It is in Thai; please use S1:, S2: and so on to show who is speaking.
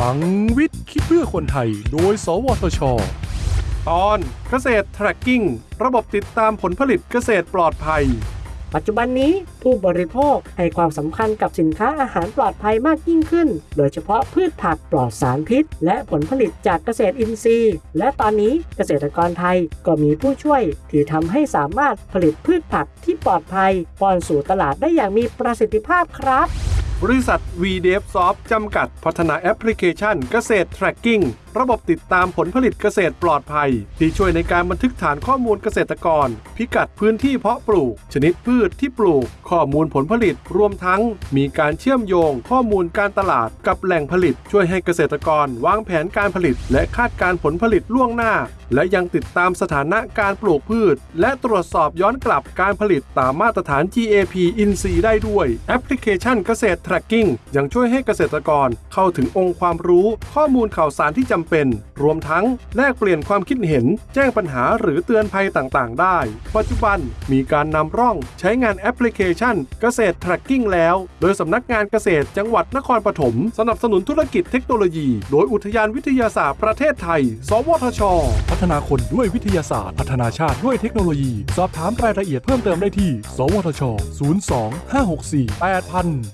S1: ลังวิทย์คิดเพื่อคนไทย โดย สวทช ตอนเกษตร tracking ระบบติดตามผลผลิตเกษตรปลอดภัย
S2: ปัจจุบันนี้ผู้บริโภคให้ความสำคัญกับสินค้าอาหารปลอดภัยมากยิ่งขึ้น โดยเฉพาะพืชผักปลอดสารพิษ และผลผลิตจากเกษตรอินทรีย์ และตอนนี้เกษตรกรไทยก็มีผู้ช่วยที่ทำให้สามารถผลิตพืชผักที่ปลอดภัยป้อนสู่ตลาดได้อย่างมีประสิทธิภาพครับ
S1: บริษัท v d f s o f t จำกัดพัฒนาแอปพลิเคชันเกษตร tracking ระบบติดตามผลผลิตเกษตรปลอดภัย ที่ช่วยในการบันทึกฐานข้อมูลเกษตรกร พิกัดพื้นที่เพาะปลูก ชนิดพืชที่ปลูก ข้อมูลผลผลิตรวมทั้ง มีการเชื่อมโยง ข้อมูลการตลาดกับแหล่งผลิต ช่วยให้เกษตรกรวางแผนการผลิต และคาดการผลผลิตล่วงหน้า และยังติดตามสถานะการปลูกพืช และตรวจสอบย้อนกลับการผลิตตามมาตรฐาน GAP INC ได้ด้วยแอปพลิเคชันเกษตร tracking ยังช่วยให้เกษตรกรเข้าถึงองค์ความรู้ ข้อมูลข่าวสารที่จำเป็น รวมทั้งแลกเปลี่ยนความคิดเห็น แจ้งปัญหาหรือเตือนภัยต่างๆ ได้ ปัจจุบันมีการนำร่องใช้งานแอปพลิเคชัน เกษตร tracking แล้ว โดยสำนักงานเกษตรจังหวัดนครปฐมสนับสนุนธุรกิจเทคโนโลยี โดยอุทยานวิทยาศาสตร์ประเทศไทย สวทช พัฒนาคนด้วยวิทยาศาสตร์ พัฒนาชาติด้วยเทคโนโลยี สอบถามรายละเอียดเพิ่มเติมได้ที่ สวทช 02 564 8000